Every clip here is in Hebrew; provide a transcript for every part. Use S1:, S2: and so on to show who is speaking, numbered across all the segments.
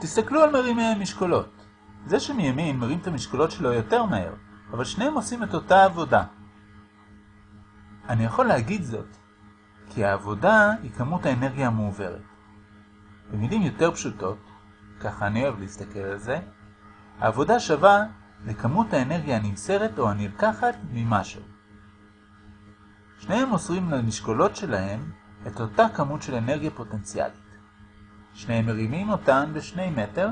S1: תסתכלו על מרימי המשקולות. זה שמימין מרים את המשקולות שלו יותר מהר, אבל שניהם עושים את אותה עבודה. אני יכול להגיד זאת, כי העבודה היא כמות האנרגיה המועברת. במילים יותר פשוטות, ככה אני אוהב להסתכל על זה, העבודה שווה לכמות האנרגיה הנמסרת או הנלקחת ממשהו. שניהם מוסרים למשקולות שלהם את אותה כמות של אנרגיה פוטנציאלית. שניהם מרימים אותן בשני מטר,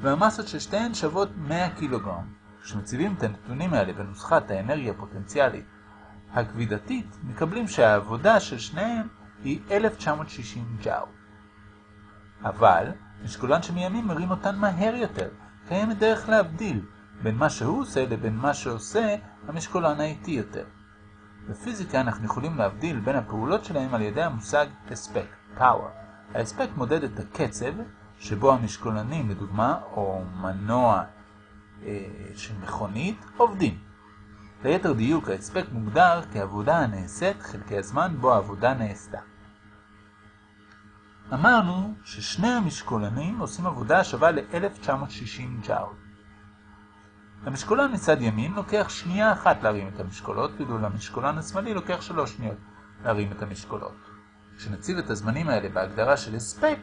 S1: והמסות של שתיהן שוות 100 קילוגרם. כשמציבים את הנתונים האלה בנוסחת האנרגיה הפוטנציאלית הכבידתית, מקבלים שהעבודה של שניהם היא 1960 ג'או. אבל, משקולן שמימין מרים אותן מהר יותר, קיימת דרך להבדיל בין מה שהוא עושה לבין מה שעושה המשקולן האיטי יותר. בפיזיקה אנחנו יכולים להבדיל בין הפעולות שלהם על ידי המושג הספק, power. ההספק מודד את הקצב שבו המשקולנים, לדוגמה, או מנוע אה, של מכונית, עובדים. ליתר דיוק, ההספק מוגדר כעבודה הנעשית חלקי הזמן בו העבודה נעשתה. אמרנו ששני המשקולנים עושים עבודה השווה ל-1960 ג'אול. המשקולן מצד ימין לוקח שנייה אחת להרים את המשקולות, ואילו למשקולן השמאלי לוקח שלוש שניות להרים את המשקולות. כשנציב את הזמנים האלה בהגדרה של הספק,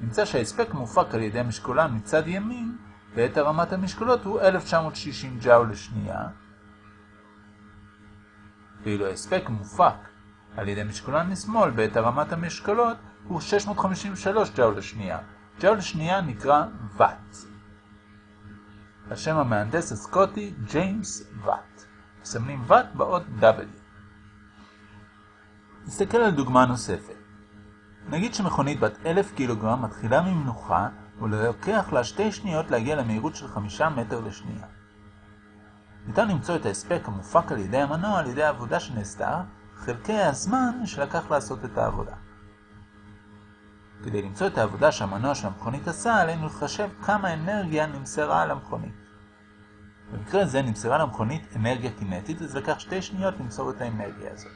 S1: נמצא שההספק מופק על ידי המשקולן מצד ימין, ואת הרמת המשקולות הוא 1960 ג'אול לשנייה, ואילו ההספק מופק על ידי משקולן משמאל בעת הרמת המשקולות הוא 653 ג'אול לשנייה. ג'אול לשנייה נקרא ואט. השם המהנדס הסקוטי ג'יימס ואט. מסמנים ואט באות W. נסתכל על דוגמה נוספת. נגיד שמכונית בת 1,000 קילוגרם מתחילה ממנוחה ולוקח לה שתי שניות להגיע למהירות של 5 מטר לשנייה. ניתן למצוא את ההספק המופק על ידי המנוע על ידי העבודה שנעשתה, חלקי הזמן שלקח לעשות את העבודה. כדי למצוא את העבודה שהמנוע של המכונית עשה, עלינו לחשב כמה אנרגיה נמסרה על המכונית. במקרה זה נמסרה למכונית אנרגיה קינטית, אז לקח שתי שניות למסור את האנרגיה הזאת.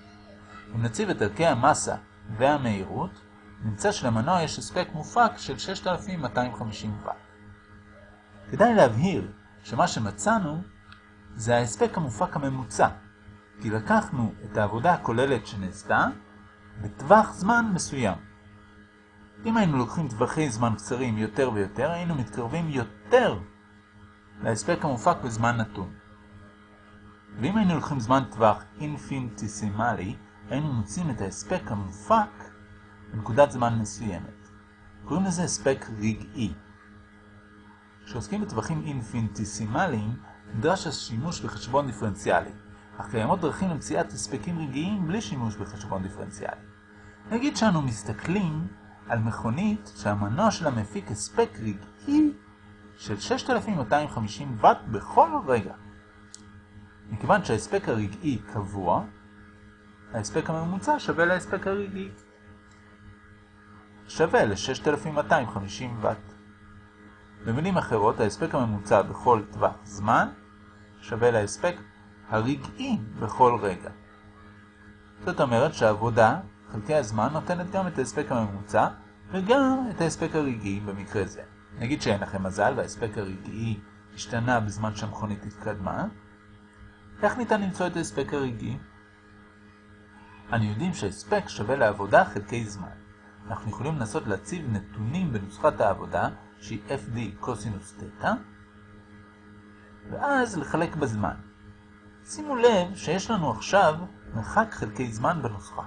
S1: אם נציב את ערכי המסה והמהירות, נמצא שלמנוע יש הספק מופק של 6250 ואט. כדאי להבהיר שמה שמצאנו זה ההספק המופק הממוצע, כי לקחנו את העבודה הכוללת שנעשתה בטווח זמן מסוים. אם היינו לוקחים טווחי זמן קצרים יותר ויותר, היינו מתקרבים יותר להספק המופק בזמן נתון. ואם היינו לוקחים זמן טווח אינפיניטיסימלי, היינו מוצאים את ההספק המופק בנקודת זמן מסוימת. קוראים לזה הספק רגעי. כשעוסקים בטווחים אינפיניטיסימליים, נדרש השימוש בחשבון דיפרנציאלי, אך קיימות דרכים למציאת הספקים רגעיים בלי שימוש בחשבון דיפרנציאלי. נגיד שאנו מסתכלים על מכונית שהמנוע שלה מפיק הספק רגעי של 6250 ואט בכל רגע. מכיוון שההספק הרגעי קבוע, ההספק הממוצע שווה להספק הרגעי. שווה ל-6250 ואט. במילים אחרות, ההספק הממוצע בכל טווח זמן שווה להספק הרגעי בכל רגע. זאת אומרת שהעבודה, חלקי הזמן, נותנת גם את ההספק הממוצע וגם את ההספק הרגעי במקרה זה. נגיד שאין לכם מזל וההספק הרגעי השתנה בזמן שהמכונית התקדמה. איך ניתן למצוא את ההספק הרגעי? אנו יודעים שהספק שווה לעבודה חלקי זמן. אנחנו יכולים לנסות להציב נתונים בנוסחת העבודה שהיא fd קוסינוס תטא, ואז לחלק בזמן. שימו לב שיש לנו עכשיו מרחק חלקי זמן בנוסחה.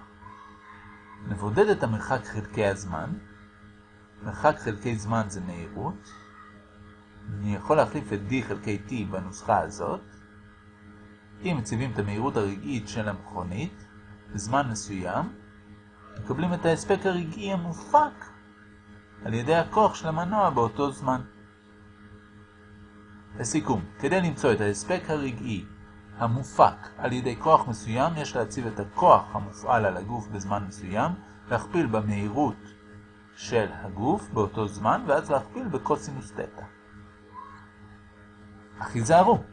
S1: נבודד את המרחק חלקי הזמן. מרחק חלקי זמן זה מהירות. אני יכול להחליף את d חלקי t בנוסחה הזאת. אם מציבים את המהירות הרגעית של המכונית בזמן מסוים, מקבלים את ההספק הרגעי המופק על ידי הכוח של המנוע באותו זמן. לסיכום, כדי למצוא את ההספק הרגעי המופק על ידי כוח מסוים, יש להציב את הכוח המופעל על הגוף בזמן מסוים, להכפיל במהירות של הגוף באותו זמן, ואז להכפיל בקוסינוס תטא. אך היזהרו,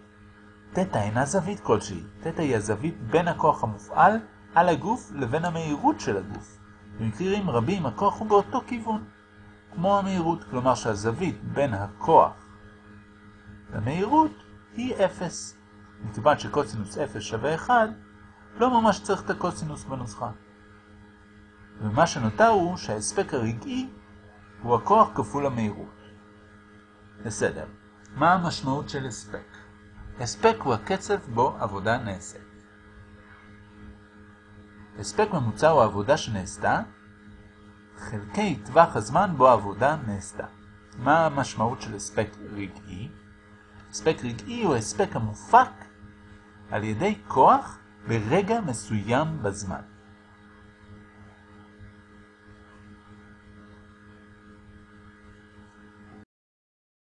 S1: תטא אינה זווית כלשהי, תטא היא הזווית בין הכוח המופעל על הגוף לבין המהירות של הגוף. במקרים רבים הכוח הוא באותו כיוון. כמו המהירות, כלומר שהזווית בין הכוח למהירות היא 0. מכיוון שקוסינוס 0 שווה 1, לא ממש צריך את הקוסינוס בנוסחה. ומה שנותר הוא שההספק הרגעי הוא הכוח כפול המהירות. בסדר, מה המשמעות של הספק? הספק הוא הקצב בו עבודה נעשית. הספק ממוצע הוא העבודה שנעשתה, חלקי טווח הזמן בו העבודה נעשתה. מה המשמעות של הספק רגעי? הספק רגעי הוא הספק המופק על ידי כוח ברגע מסוים בזמן.